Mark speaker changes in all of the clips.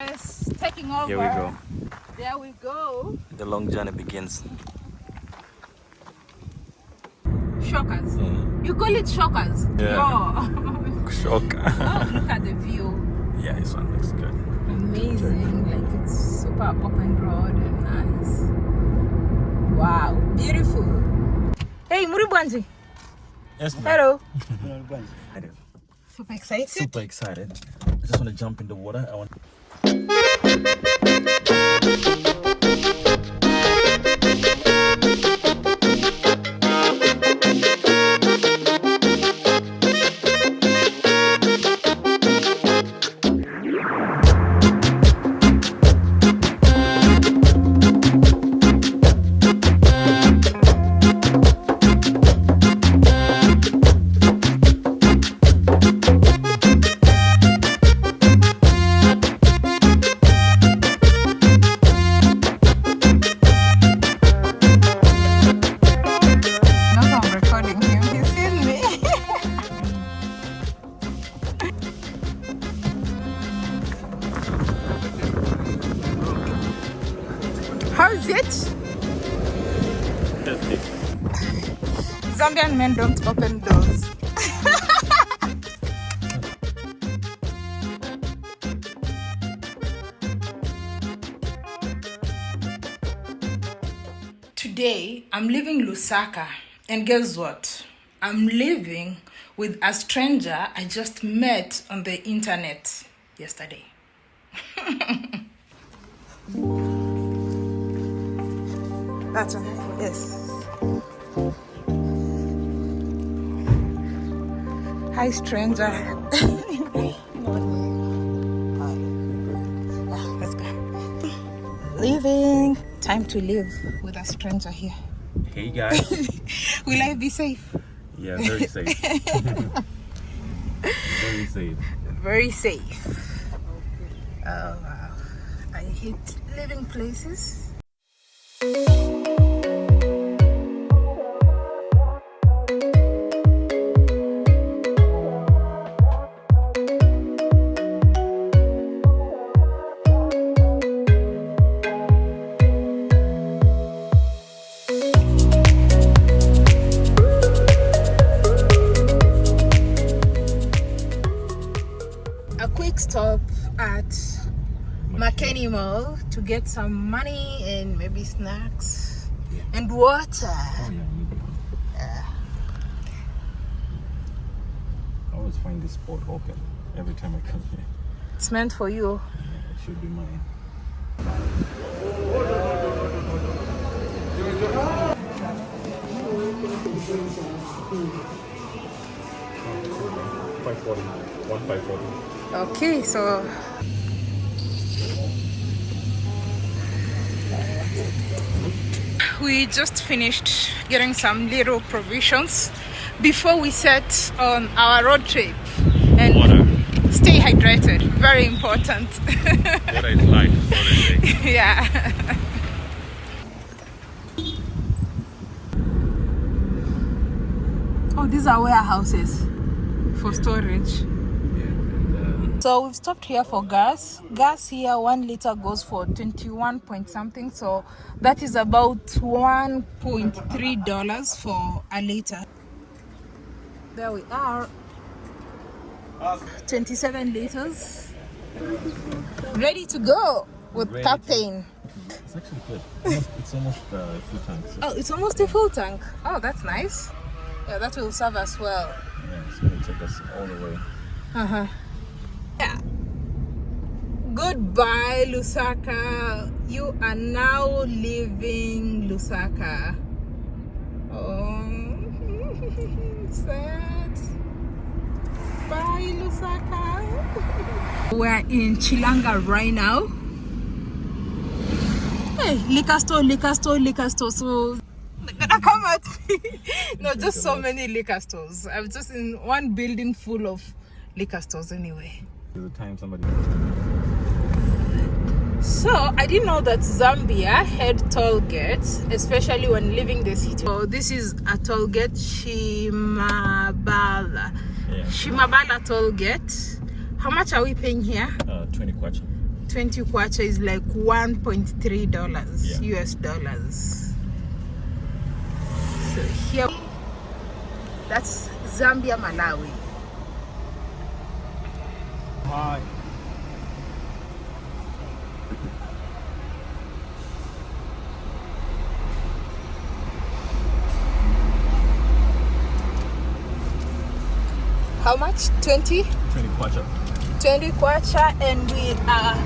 Speaker 1: Yes, taking over.
Speaker 2: Here we go.
Speaker 1: There we go.
Speaker 2: The long journey begins.
Speaker 1: Shockers. Mm. You call it shockers?
Speaker 2: Yeah.
Speaker 1: Oh.
Speaker 2: Shock.
Speaker 1: oh, look at the view.
Speaker 2: yeah, this one looks good.
Speaker 1: Amazing. Like it's super open road and nice. Wow. Beautiful. Hey, Muribwanji.
Speaker 2: Yes, man.
Speaker 1: Hello.
Speaker 2: Excited.
Speaker 1: Super excited.
Speaker 2: Super excited. I just want to jump in the water. I want.
Speaker 1: Not I'm recording him. He's seen me. How is it? Zambian men don't open doors. Today, I'm leaving Lusaka, and guess what? I'm living with a stranger I just met on the internet yesterday. That's one, yes. Hi, stranger. Let's go. Leaving. Time to live with a stranger here.
Speaker 2: Hey guys.
Speaker 1: Will I be safe?
Speaker 2: yeah, very safe. very safe.
Speaker 1: Very safe. Oh wow. I hate living places. Get some money and maybe snacks and water.
Speaker 2: Oh yeah. you do. I always find this spot open every time I come here.
Speaker 1: It's meant for you.
Speaker 2: Yeah, it should be mine. Five forty. One five forty.
Speaker 1: Okay, so we just finished getting some little provisions before we set on our road trip and
Speaker 2: Water.
Speaker 1: stay hydrated very important
Speaker 2: Water is life, say.
Speaker 1: yeah oh these are warehouses for storage So we've stopped here for gas. Gas here, one liter goes for 21 point something. So that is about 1.3 dollars for a liter. There we are. 27 liters. Ready to go with
Speaker 2: Ready to-
Speaker 1: captain.
Speaker 2: it's actually good. Almost, it's almost uh, full tank. So,
Speaker 1: Oh, it's almost a full tank. Oh, that's nice. Yeah, that will serve us well.
Speaker 2: yeah, it's gonna take us all the way.
Speaker 1: Uh-huh. Yeah. Goodbye, Lusaka. You are now leaving Lusaka. Oh, sad. Bye, Lusaka. We're in Chilanga right now. Hey, liquor store, liquor store, liquor store. So they're gonna come at me. no, just so many liquor stores. I'm just in one building full of liquor stores anyway.
Speaker 2: There's a time somebody.
Speaker 1: So I didn't know that Zambia had toll gates, especially when leaving the city. So this is a toll gate, Shimabala.
Speaker 2: Yeah.
Speaker 1: Shimabala toll gate. How much are we paying here?
Speaker 2: Uh, 20 kwacha.
Speaker 1: 20 kwacha is like 1.3 dollars
Speaker 2: Yeah.
Speaker 1: US dollars. So here, that's Zambia, Malawi.
Speaker 2: Hi.
Speaker 1: How much? 20?
Speaker 2: 20 kwacha.
Speaker 1: 20 kwacha and we are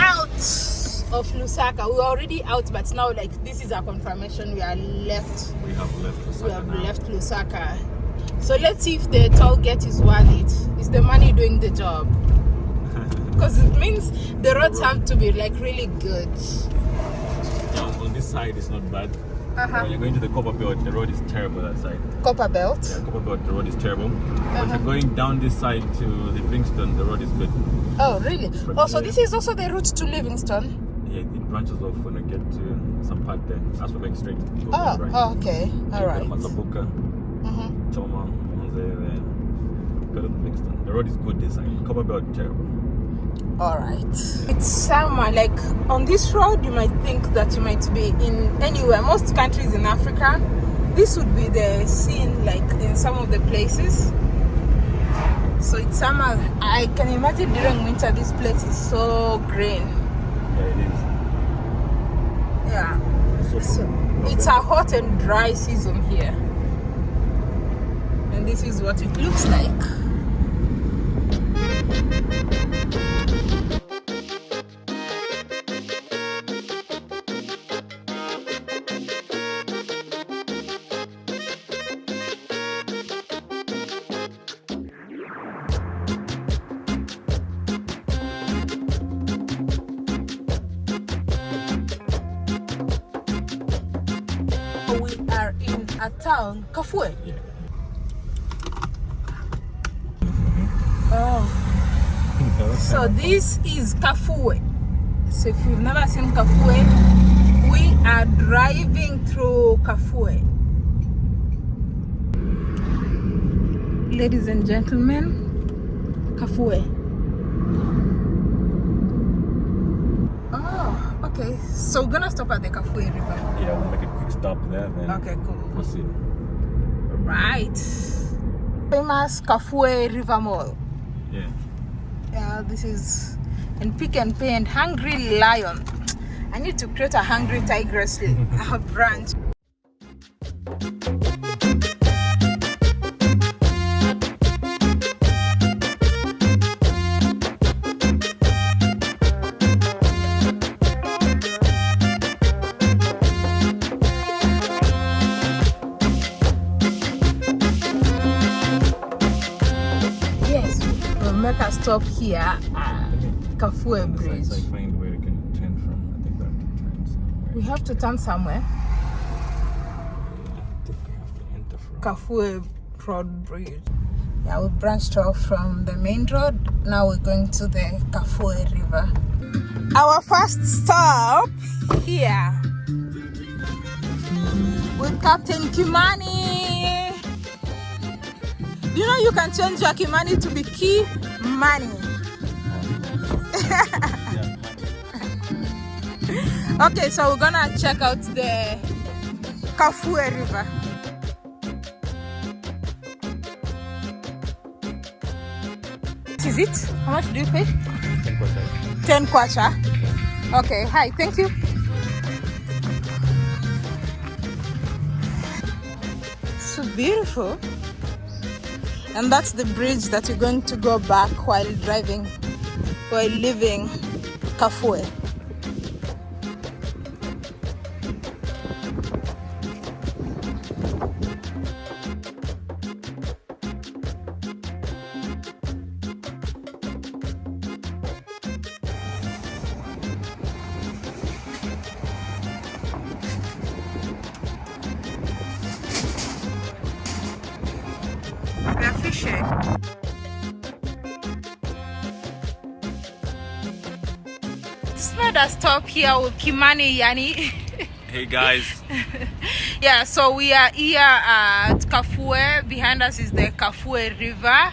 Speaker 1: out of Lusaka. We're already out, but now like this is our confirmation. We are left.
Speaker 2: We have left
Speaker 1: We have
Speaker 2: now.
Speaker 1: left Lusaka. So let's see if the toll gate is worth it. Is the money doing the job? Because it means the roads have to be like really good.
Speaker 2: Yeah, on- this side, it's not bad.
Speaker 1: Uh-huh.
Speaker 2: When you're going to the Copper Belt, the road is terrible that side.
Speaker 1: Copper belt.
Speaker 2: Yeah, Copper Belt, the road is terrible. But
Speaker 1: Uh-huh.
Speaker 2: if you're going down this side to Livingstone, the road is good.
Speaker 1: Oh, really? Oh, so this is also the route to Livingstone.
Speaker 2: Yeah, it branches off when you get to some part there. As we're going straight.
Speaker 1: Oh,
Speaker 2: right.
Speaker 1: oh, okay. All
Speaker 2: You
Speaker 1: right.
Speaker 2: To Livingstone. The road is good this side. Copper Belt, terrible.
Speaker 1: All right. It's summer. Like on this road, you might think that you might be in anywhere. Most countries in Africa, this would be the scene, like in some of the places. So it's summer. I can imagine during winter, this place is so green.
Speaker 2: Yeah, it is.
Speaker 1: Yeah.
Speaker 2: So,
Speaker 1: it's a hot and dry season here. And this is what it looks like. A town, Kafue.
Speaker 2: Yeah.
Speaker 1: Oh. So this is Kafue. So if you've never seen Kafue, we are driving through Kafue. Ladies and gentlemen, Kafue. Oh, okay. So we're gonna stop at the Kafue River.
Speaker 2: Yeah, we'll make a stop there, then
Speaker 1: Okay, cool.
Speaker 2: proceed.
Speaker 1: Right. Famous Kafue River Mall.
Speaker 2: Yeah.
Speaker 1: Yeah, this is and Pick n Pay and Hungry Lion. I need to create a Hungry Tigress uh, branch. Stop here at Kafue Bridge.
Speaker 2: I find where you can turn from. I think we have to turn somewhere.
Speaker 1: We have to turn somewhere.
Speaker 2: I think we have to enter from.
Speaker 1: Kafue Road Bridge. Yeah, we branched off from the main road. Now we're going to the Kafue River. Our first stop here with Captain Kimani. You know you can change your Kimani to be Key Money? Okay, so we're gonna check out the Kafue River. What is it? How much do you pay?
Speaker 2: Ten kwacha.
Speaker 1: 10 kwacha. Okay, hi, thank you. So beautiful. And that's the bridge that you're going to go back while driving, while leaving Kafue. Stop with Kimani Yani.
Speaker 2: Hey guys.
Speaker 1: yeah, so we are here at Kafue. Behind us is the Kafue River.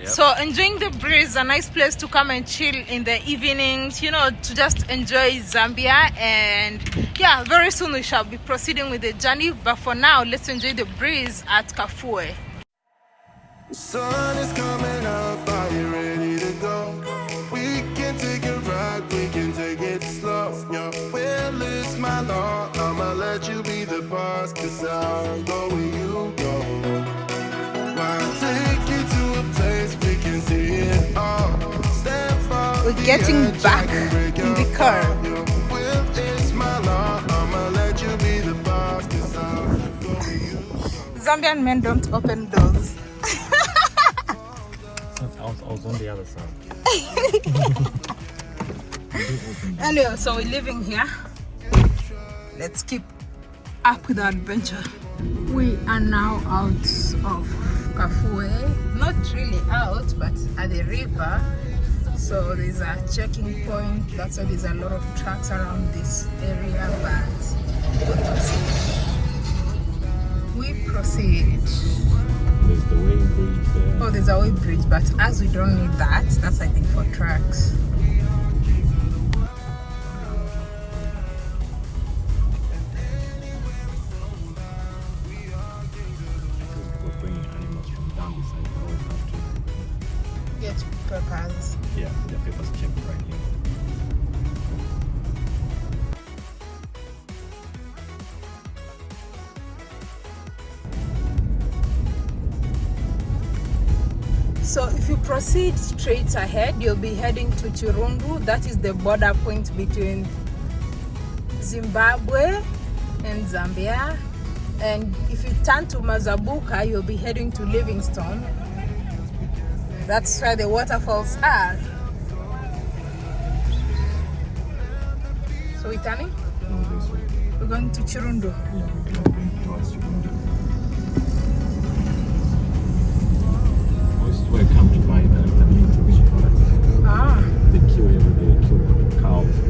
Speaker 2: Yep.
Speaker 1: So enjoying the breeze, a nice place to come and chill in the evenings, you know, to just enjoy Zambia. And yeah, very soon we shall be proceeding with the journey. But for now, let's enjoy the breeze at Kafue.
Speaker 3: The sun is coming up, I'll go where you go.
Speaker 1: Zambian men don't open doors.
Speaker 2: I was, I was on the other side.
Speaker 1: Anyway, so we're living here. Let's keep up with the adventure. We are now out of Kafue. Not really out, but at the river. So there's a checking point. That's why there's a lot of trucks around this area. But we proceed. We proceed.
Speaker 2: There's the weigh bridge there.
Speaker 1: Oh, there's a weigh bridge, but as we don't need that, that's I think for trucks. Straight ahead, you'll be heading to Chirundu. That is the border point between Zimbabwe and Zambia. And if you turn to Mazabuka, you'll be heading to Livingstone. That's where the waterfalls are. So we're turning? We're going to Chirundu.
Speaker 2: Where come to buy
Speaker 1: Ah.
Speaker 2: They kill every day, kill cows.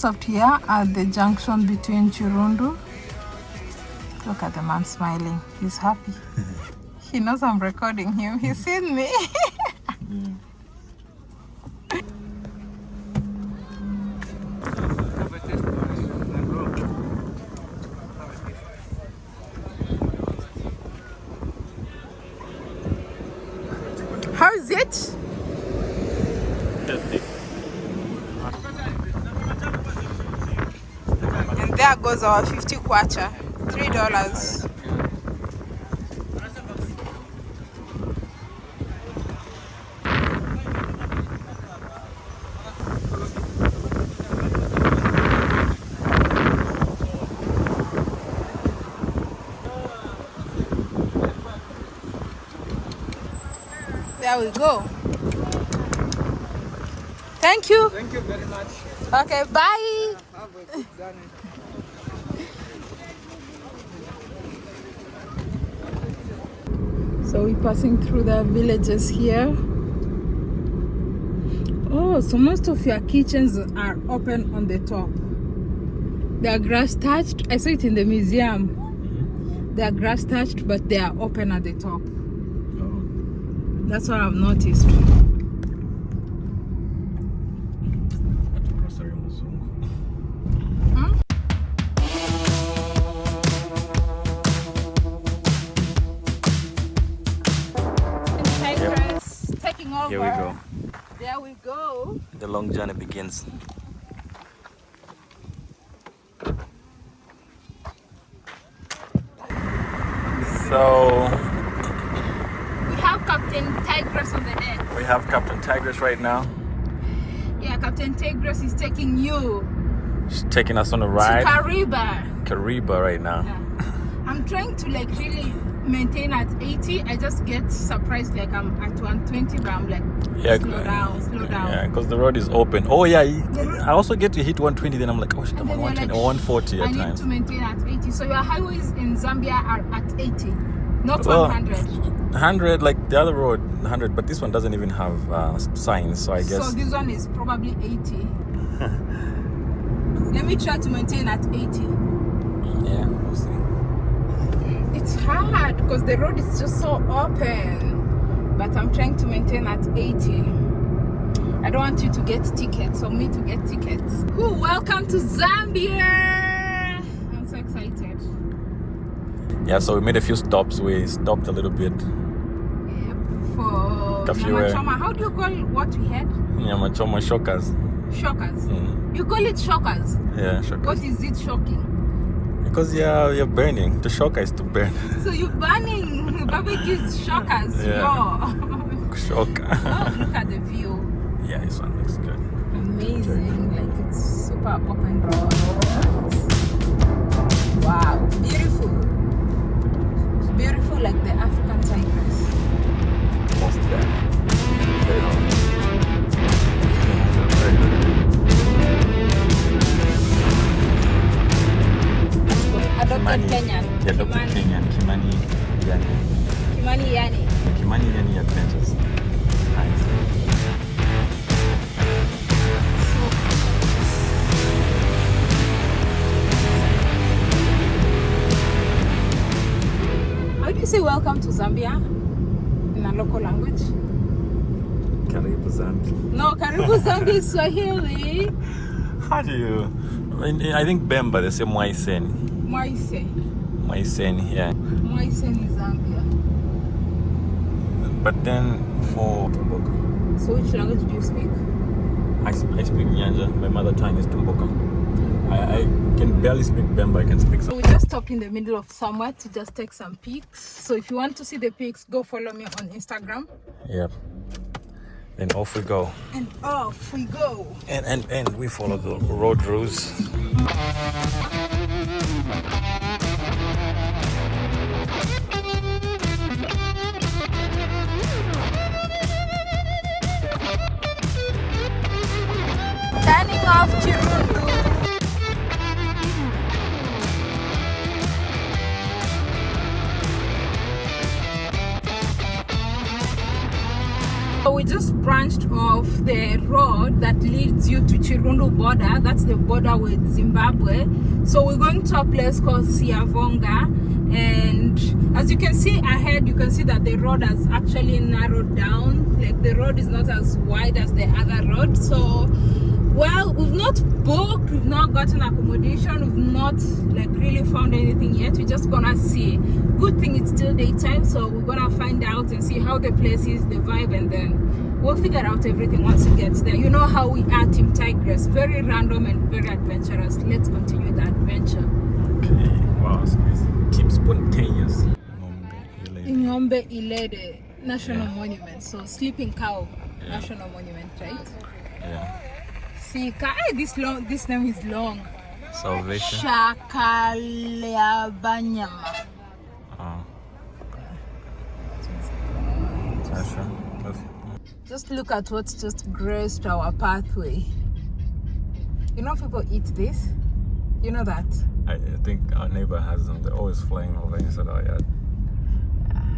Speaker 1: stopped here at the junction between Chirundu. Look at the man smiling. He's happy. he knows I'm recording him. He's seen me. How is it?
Speaker 2: Testing.
Speaker 1: Goes our 50 kwacha. Three dollars. There we go. Thank you.
Speaker 4: Thank you very much.
Speaker 1: Okay, bye.
Speaker 4: Have a good journey.
Speaker 1: So we're passing through the villages here. Oh, so most of your kitchens are open on the top. They are grass touched. I saw it in the museum. Mm-hmm. They are grass touched, but they are open at the top.
Speaker 2: Oh,
Speaker 1: That's what I've noticed.
Speaker 2: Here we go.
Speaker 1: There we go.
Speaker 2: The long journey begins. So
Speaker 1: We have Captain Tigress on the deck.
Speaker 2: we have Captain Tigress right now.
Speaker 1: Yeah, Captain Tigress is taking you
Speaker 2: She's taking us on a ride. to.
Speaker 1: Kariba.
Speaker 2: Kariba right now.
Speaker 1: Yeah. I'm trying to like really maintain at 80. I just get surprised like I'm at 120, but I'm like,
Speaker 2: Yeah,
Speaker 1: slow down, slow down.
Speaker 2: Yeah, because the road is open. Oh yeah, I also get to hit 120. Then I'm like, oh shit, I'm on 120
Speaker 1: you're
Speaker 2: or
Speaker 1: like,
Speaker 2: 140
Speaker 1: I
Speaker 2: at
Speaker 1: need
Speaker 2: times.
Speaker 1: to maintain at 80. So your highways in Zambia are at 80, not
Speaker 2: Well,
Speaker 1: 100.
Speaker 2: 100 like the other road 100 but this one doesn't even have uh, signs so i guess So
Speaker 1: this one is probably 80. Let me try to maintain at 80.
Speaker 2: yeah we'll see
Speaker 1: it's hard because the road is just so open. But I'm trying to maintain at 80. I don't want you to get tickets or me to get tickets. Who welcome to Zambia! I'm so excited.
Speaker 2: Yeah, so we made a few stops. We stopped a little bit.
Speaker 1: Yep. For
Speaker 2: Curfew,
Speaker 1: Nyama
Speaker 2: eh?
Speaker 1: Choma. How do you call what we had?
Speaker 2: Nyamachoma shockers.
Speaker 1: Shockers.
Speaker 2: Mm.
Speaker 1: You call it shockers.
Speaker 2: Yeah, shockers.
Speaker 1: What is it shocking?
Speaker 2: Because yeah, you're burning. The shocker is to burn.
Speaker 1: So you're burning barbecues shockers.
Speaker 2: Yeah.
Speaker 1: Yo.
Speaker 2: shocker.
Speaker 1: oh, look at the view.
Speaker 2: yeah, this one looks good.
Speaker 1: Amazing. Like it's super open road. Wow. Beautiful. Beautiful like the African cypress.
Speaker 2: Most there. Kimani.
Speaker 1: Kenyan.
Speaker 2: Yeah, Dr.
Speaker 1: Kimani.
Speaker 2: Kenyan. Kimani Yani.
Speaker 1: Kimani Yani.
Speaker 2: Kimani Yani Adventures. Nice.
Speaker 1: How do you say welcome to Zambia in a local language?
Speaker 2: Karibu Zambi.
Speaker 1: No, Karibu Zambia is Swahili.
Speaker 2: How do you? I think Bemba, they say Mwaiseni.
Speaker 1: Moise.
Speaker 2: Mwaiseni, yeah.
Speaker 1: In Zambia.
Speaker 2: But then for
Speaker 1: So which language do you speak?
Speaker 2: I, I speak Nyanja. My mother tongue is Tumbuka. I, I can barely speak Bemba. I can speak
Speaker 1: So
Speaker 2: some.
Speaker 1: we just stopped in the middle of somewhere to just take some pics. So if you want to see the pics, go follow me on Instagram.
Speaker 2: Yep. Then off we go.
Speaker 1: And off we go.
Speaker 2: And, and, and we follow the road rules.
Speaker 1: You to Chirundu border. That's the border with Zimbabwe. So we're going to a place called Siavonga. And as you can see ahead, you can see that the road has actually narrowed down. Like the road is not as wide as the other road. So well, we've not booked, we've not gotten accommodation, we've not like really found anything yet. We're just gonna see. Good thing it's still daytime, so we're gonna find out and see how the place is, the vibe, and then we'll figure out everything once it gets there. You know how we are, Team Tigress, very random and very adventurous. Let's continue the adventure.
Speaker 2: Okay. Wow, it's nice. Keep spontaneous.
Speaker 1: Inyombe Ilede National
Speaker 2: Yeah.
Speaker 1: Monument, so Sleeping Cow
Speaker 2: Yeah.
Speaker 1: National Monument, right?
Speaker 2: Yeah.
Speaker 1: See, Ka- eh, this long, this name is long.
Speaker 2: Salvation.
Speaker 1: Shakalabanyama.
Speaker 2: Oh. That's right. That's-
Speaker 1: Just look at what's just graced our pathway. You know people eat this? You know that?
Speaker 2: I, I think our neighbor has them. They're always flying over inside our yard.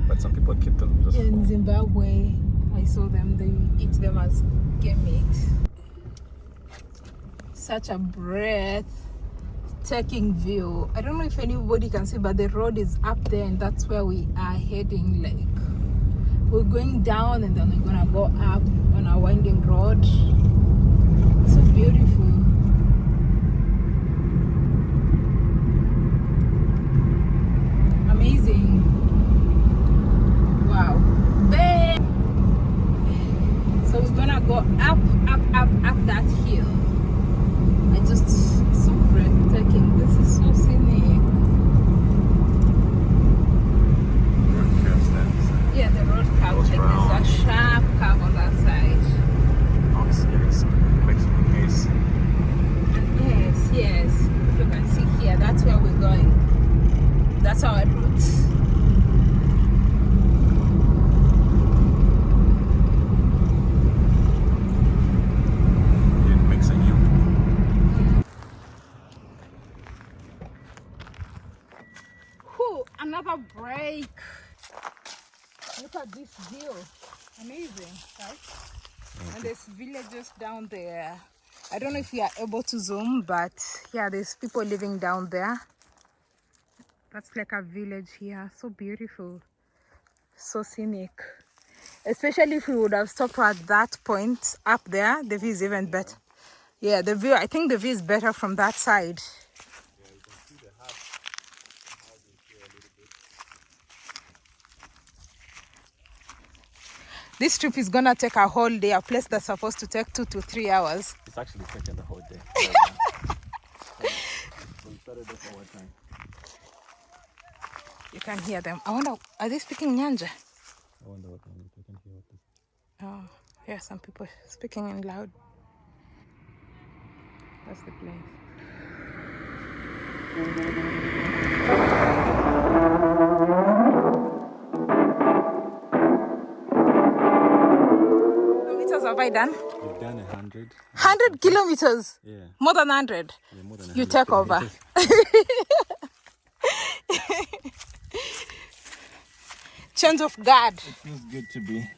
Speaker 2: But some people keep them just
Speaker 1: In
Speaker 2: for
Speaker 1: Zimbabwe, I saw them, they eat them as game meat. Such a breath taking view. I don't know if anybody can see, but the road is up there, and that's where we are heading. Like, we're going down, and then we're gonna go up on a winding road. So beautiful. Amazing. Wow. Bang. So we're gonna go up, up, up, up that hill. I just so breathtaking. This is so scenic. Yeah, the road curve.
Speaker 2: Goes
Speaker 1: Like
Speaker 2: round.
Speaker 1: there's a sharp curve on that side.
Speaker 2: Oh, it's, yeah, it's makes pace.
Speaker 1: And yes, yes. If you can see here, that's where we're going. That's our route.
Speaker 2: It makes a U.
Speaker 1: Whew, another break. Look at this view. Amazing, right? And there's villages down there. I don't know if we are able to zoom, but yeah, there's people living down there. That's like a village here. So beautiful. So scenic. Especially if we would have stopped at that point up there, the view is even better. Yeah, the view, I think the view is better from that side. This trip is gonna take a whole day, a place that's supposed to take two to three hours.
Speaker 2: It's actually taking the whole day. so we started off our time.
Speaker 1: You can hear them. I wonder, are they speaking Nyanja?
Speaker 2: I wonder what language I can hear what this.
Speaker 1: Oh, yeah, some people speaking in loud. That's the place. I done?
Speaker 2: We've done a hundred.
Speaker 1: 100 kilometers.
Speaker 2: Yeah,
Speaker 1: More than 100.
Speaker 2: yeah, more than a
Speaker 1: You
Speaker 2: hundred
Speaker 1: take over. Change of guard.
Speaker 2: Feels good to be.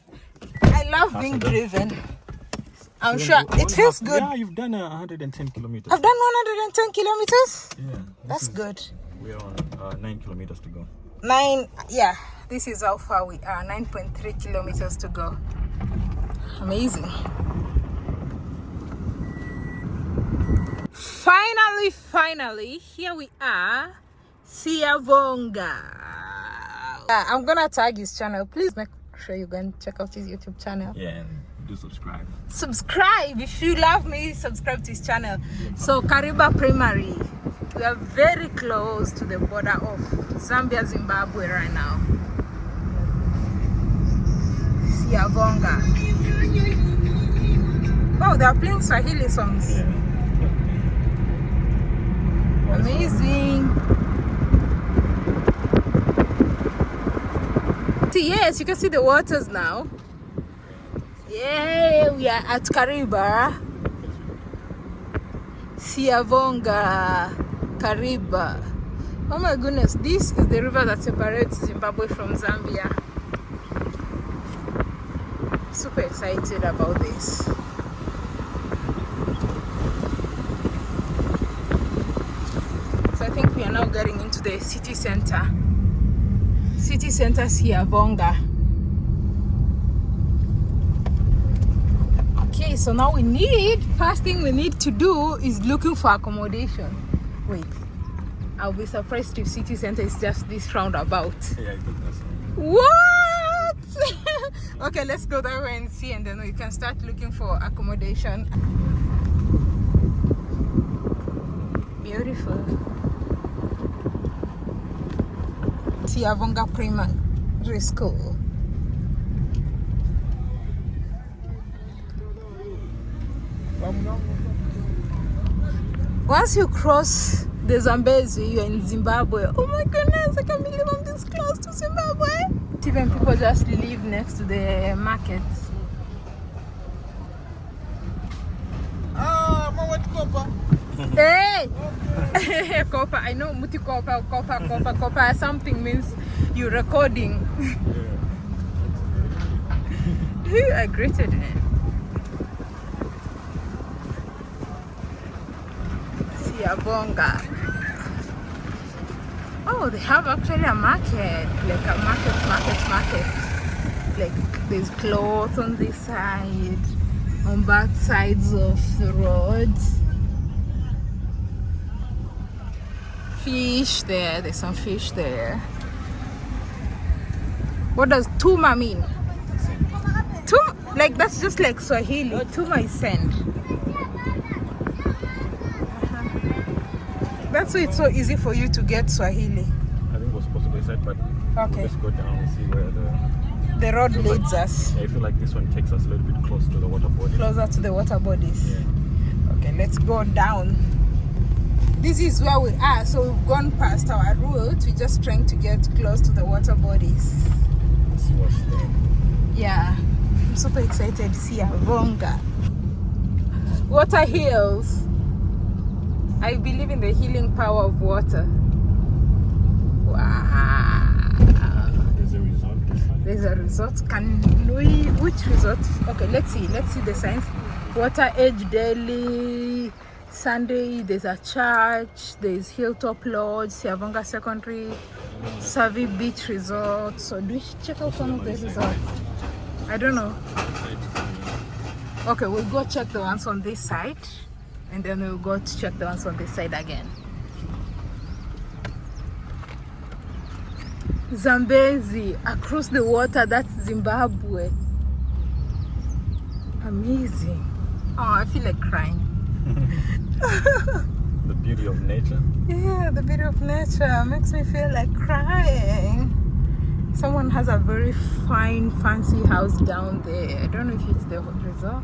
Speaker 1: I love being driven. I'm sure it feels good.
Speaker 2: Yeah, you've done a 110 kilometers.
Speaker 1: I've done 110 kilometers.
Speaker 2: Yeah,
Speaker 1: That's good.
Speaker 2: We are on uh, nine kilometers to go.
Speaker 1: Nine, yeah, this is how far we are 9.3 kilometers to go. Amazing. Finally, finally, here we are, Siavonga. Uh, I'm gonna tag his channel. Please make sure you go and check out his YouTube channel.
Speaker 2: Yeah, and do subscribe.
Speaker 1: subscribe if you love me subscribe to his channel so kariba primary we are very close to the border of zambia zimbabwe right now siavonga oh they are playing swahili songs. Amazing. See, yes you can see the waters now. Yeah we are at kariba. Siavonga kariba. Oh my goodness this is the river that separates zimbabwe from zambia super excited about this. So i think we are now getting into the city center. City center siavonga okay so now we need first thing we need to do is looking for accommodation. Wait i'll be surprised if city center is just this roundabout.
Speaker 2: Yeah, I think that's
Speaker 1: what okay let's go that way and see and then we can start looking for accommodation beautiful siavonga primary school once you cross the Zambezi, you're in Zimbabwe. Oh my goodness, I can't believe I'm this close to Zimbabwe. Even people just live next to the market
Speaker 4: Ah, mama tukopa.
Speaker 1: Hey! Kopa, I know Muti Kopa, Kopa, Kopa, Kopa. Something means you're recording. I greeted him. Siabonga. They have actually a market, like a market, market, market. Like there's clothes on this side, on both sides of the road. Fish there, there's some fish there. What does tuma mean? Tuma, like that's just like Swahili. Tuma is send. That's why it's so easy for you to get Swahili.
Speaker 2: I think we're supposed to go inside, but
Speaker 1: Okay.
Speaker 2: let's go down and see where the.
Speaker 1: The road leads us
Speaker 2: Yeah, I feel like this one takes us a little bit close to the water bodies.
Speaker 1: closer to the water bodies.
Speaker 2: Yeah.
Speaker 1: Okay, let's go down. This is where we are. So we've gone past our route. We're just trying to get close to the water bodies.
Speaker 2: Let's see what's there.
Speaker 1: Yeah, I'm super excited to see Avonga. Water heals. I believe in the healing power of water. Wow.
Speaker 2: There's a resort.
Speaker 1: There's a resort. Can we? Which resort? Okay, let's see. Let's see the signs. Water Edge Daily, Sunday, there's a church, there's Hilltop Lodge, Siavonga Secondary, Savi Beach Resort. So do we check out some of the resorts? I don't know. Okay, we'll go check the ones on this side and then we'll go to check the ones on this side again. Zambezi, across the water, that's Zimbabwe. Amazing. Oh, I feel like crying.
Speaker 2: The beauty of nature.
Speaker 1: Yeah, the beauty of nature makes me feel like crying. Someone has a very fine, fancy house down there. I don't know if it's the resort.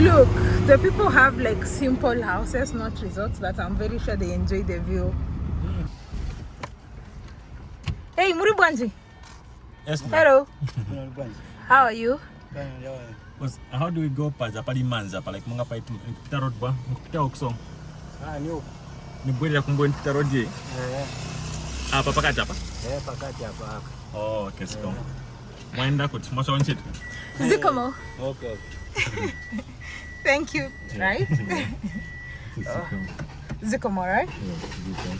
Speaker 1: Look, the people have like simple houses, not resorts, but I'm very sure they enjoy the view. Hey, Muribwanji.
Speaker 2: Yes, ma'am.
Speaker 1: Hello. How are you?
Speaker 2: Was- How do we go paja pali manza pa like munga pa itu pita road ba pita okso
Speaker 4: Ah, ni huko.
Speaker 2: ya kumbo pita road ye
Speaker 4: Eh,
Speaker 2: apa pakati apa
Speaker 4: eh, pakati hapa hapa.
Speaker 2: oh okay siko mwenda kuti mwasha wanchete
Speaker 1: Zikomo.
Speaker 4: Okay. okay.
Speaker 1: Thank you. Right? Zikomo, right? yeah,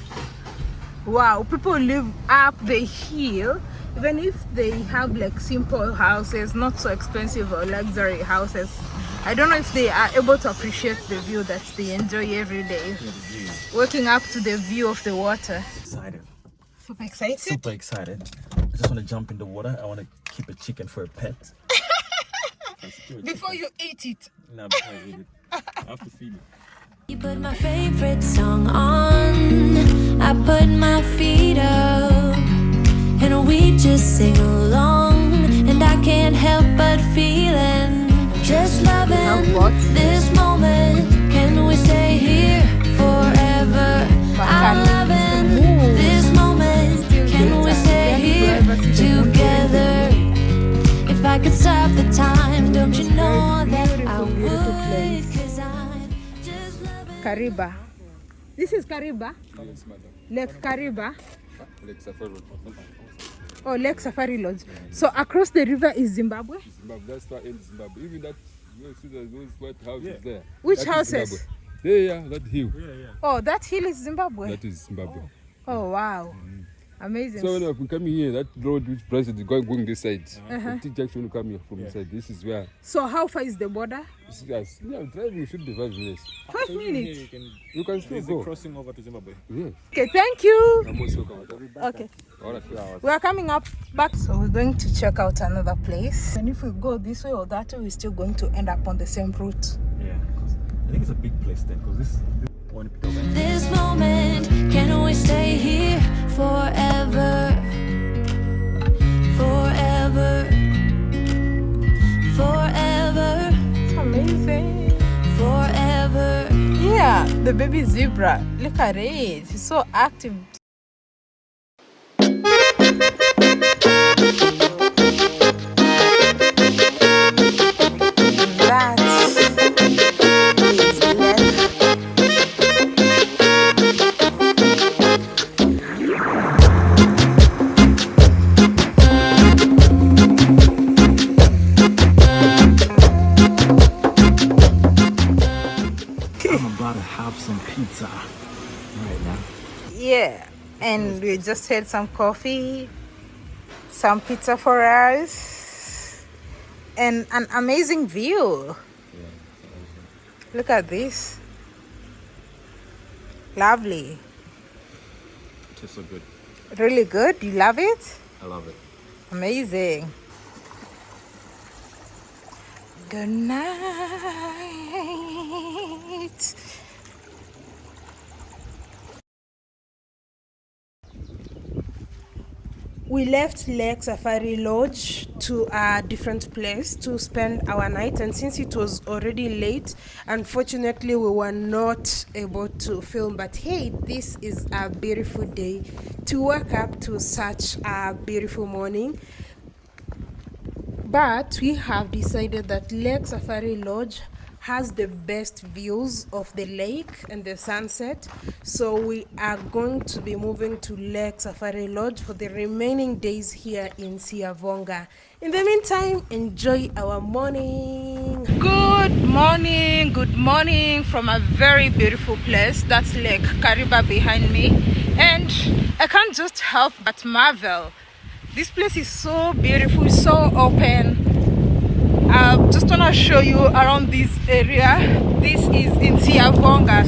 Speaker 1: Wow, people live up the hill, even if they have like simple houses, not so expensive or luxury houses. I don't know if they are able to appreciate the view that they enjoy every day. Waking up to the view of the water.
Speaker 2: excited
Speaker 1: Super excited.
Speaker 2: super excited I just want to jump in the water I want to keep a chicken for a pet
Speaker 1: Before you eat it.
Speaker 2: nah, before I eat it I have to feed it
Speaker 5: You put my favorite song on. I put my feet up. And we just sing along. And I can't help but feeling. Just loving this moment. Can we stay here If I could stop the time, don't you know that I
Speaker 1: Beautiful, beautiful
Speaker 5: would? Cause I'm just loving.
Speaker 1: Kariba. This is Kariba. Lake Kariba. Oh, Lake Safari Lodge. So across the river is Zimbabwe.
Speaker 6: Zimbabwe. That's far end Zimbabwe. Even that, you see those white houses there.
Speaker 1: Which
Speaker 6: that is
Speaker 1: houses?
Speaker 6: Zimbabwe. There, yeah, that hill.
Speaker 1: Oh, that hill is Zimbabwe.
Speaker 6: That is Zimbabwe.
Speaker 1: Oh, wow. Mm. Amazing.
Speaker 6: So when I'm coming here, that road which branches is going, going this side.
Speaker 1: Uh-huh.
Speaker 6: The T junction will come here from this side. This is where.
Speaker 1: So how far is the border?
Speaker 6: This is, us. yeah, driving should be five minutes.
Speaker 1: Five minutes.
Speaker 6: You can still
Speaker 2: There's a
Speaker 6: go.
Speaker 2: crossing over to Zimbabwe
Speaker 6: Yes.
Speaker 1: Okay, thank you.
Speaker 6: I'm also coming.
Speaker 1: Okay.
Speaker 6: All right,
Speaker 1: We are coming up back. So we're going to check out another place. And if we go this way or that way, we're still going to end up on the same route.
Speaker 2: yeah 'cause I think it's a big place then because this, this one
Speaker 5: this moment. Can we stay here forever? Forever. Forever.
Speaker 1: It's amazing.
Speaker 5: Forever.
Speaker 1: Yeah, the baby zebra. Look at it. He's so active. Yeah, and we just had some coffee, some pizza for us, and an amazing view. Look at this. Lovely.
Speaker 2: tastes so good
Speaker 1: Really good. You love it?
Speaker 2: I love it
Speaker 1: Amazing. Good night. We left Lake Safari Lodge to a different place to spend our night, and since it was already late, unfortunately, we were not able to film. But hey, this is a beautiful day to wake up to such a beautiful morning. But we have decided that Lake Safari Lodge has the best views of the lake and the sunset. So we are going to be moving to Lake Safari Lodge for the remaining days here in Siavonga. In the meantime, enjoy our morning. Good morning, good morning from a very beautiful place. That's Lake Kariba behind me. And I can't just help but marvel. This place is so beautiful, so open. I just want to show you around this area. This is in Siavonga.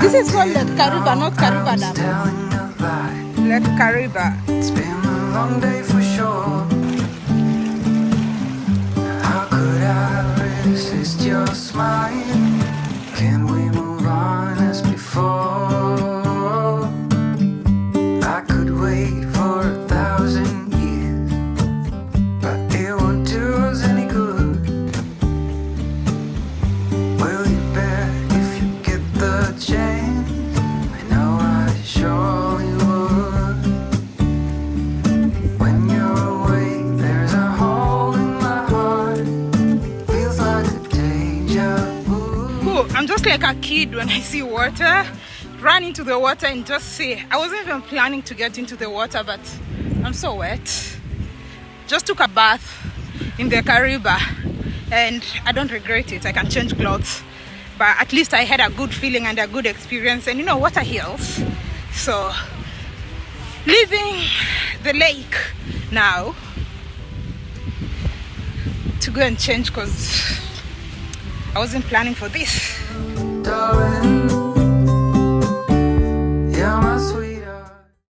Speaker 1: This is called Lake Kariba, not Kariba Dam. Lake Kariba.
Speaker 7: It's been a long day for resist your smile?
Speaker 1: The water and just see. I wasn't even planning to get into the water, but I'm so wet. Just took a bath in the Kariba and I don't regret it. I can change clothes. But at least I had a good feeling and a good experience. And you know, water heals. So, leaving the lake now to go and change because I wasn't planning for this.
Speaker 7: Darling, you're my sweet